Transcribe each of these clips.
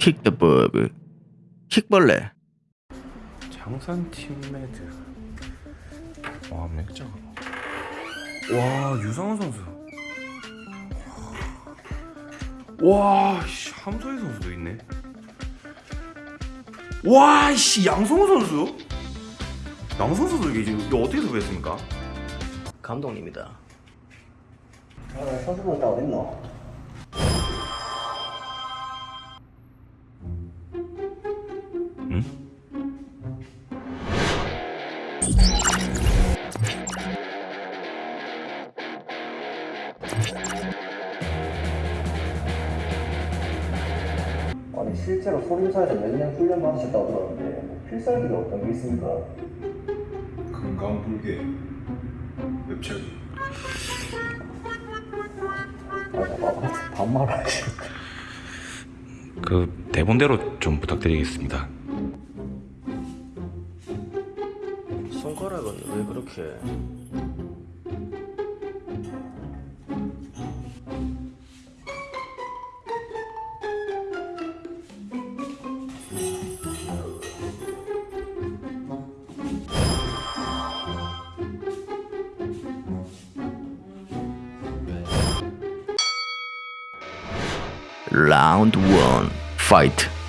킥더버그 킥벌레. 장산 팀매드 와 맥자가 와 유상훈 선수. 와씨 함소희 선수도 있네. 와씨 양성호 선수? 양성호 선수 이게 지금 이거 어떻게 섭외했습니까? 감독님이다. 선수분 다 어딨노? 응? 아니 실제로 소림사에서 몇 년 훈련 받으셨다고 들었는데 뭐 필살기가 어떤 게 있습니까? 건강불개 웹체리 아니 나 반말하지 그 대본대로 좀 부탁드리겠습니다 손가락은 왜 그렇게? 라운드 1파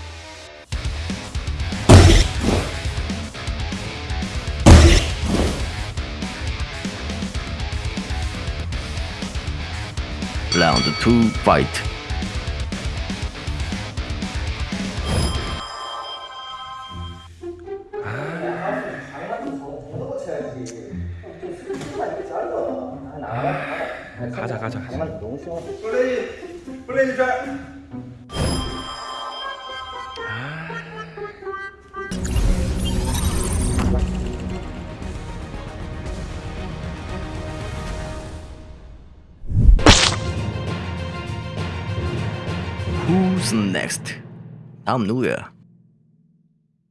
라운드 2 파이트 가자 가자 가자 플레이 플레이 잘 Who's next? I'm Nuya.